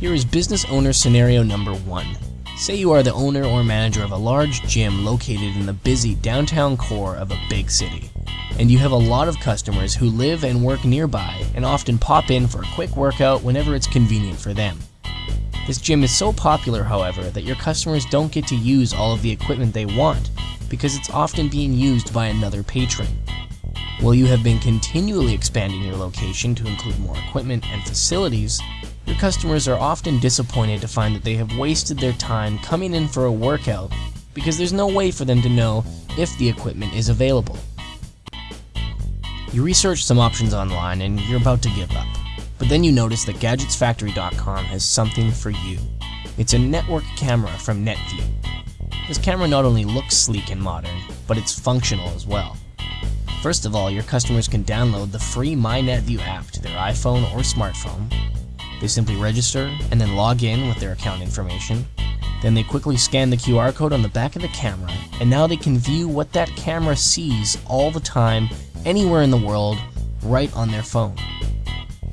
Here is business owner scenario number one. Say you are the owner or manager of a large gym located in the busy downtown core of a big city. And you have a lot of customers who live and work nearby and often pop in for a quick workout whenever it's convenient for them. This gym is so popular, however, that your customers don't get to use all of the equipment they want because it's often being used by another patron. While you have been continually expanding your location to include more equipment and facilities, your customers are often disappointed to find that they have wasted their time coming in for a workout because there's no way for them to know if the equipment is available. You research some options online and you're about to give up. But then you notice that GadgetsFactory.com has something for you. It's a network camera from NetView. This camera not only looks sleek and modern, but it's functional as well. First of all, your customers can download the free MyNetView app to their iPhone or smartphone. They simply register and then log in with their account information. Then they quickly scan the QR code on the back of the camera, and now they can view what that camera sees all the time, anywhere in the world, right on their phone.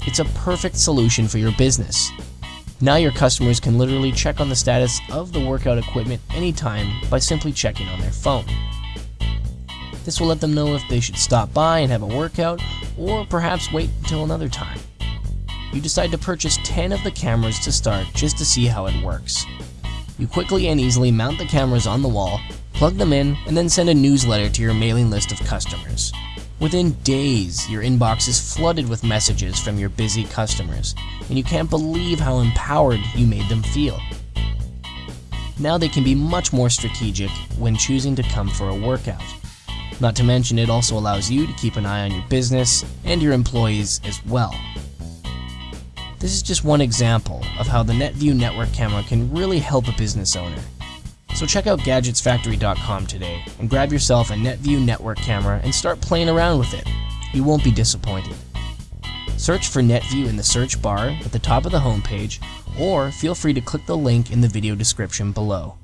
It's a perfect solution for your business. Now your customers can literally check on the status of the workout equipment anytime by simply checking on their phone. This will let them know if they should stop by and have a workout, or perhaps wait until another time. You decide to purchase 10 of the cameras to start just to see how it works. You quickly and easily mount the cameras on the wall, plug them in, and then send a newsletter to your mailing list of customers. Within days, your inbox is flooded with messages from your busy customers, and you can't believe how empowered you made them feel. Now they can be much more strategic when choosing to come for a workout. Not to mention it also allows you to keep an eye on your business and your employees as well. This is just one example of how the NetView network camera can really help a business owner. So check out GadgetsFactory.com today and grab yourself a NetView network camera and start playing around with it. You won't be disappointed. Search for NetView in the search bar at the top of the homepage or feel free to click the link in the video description below.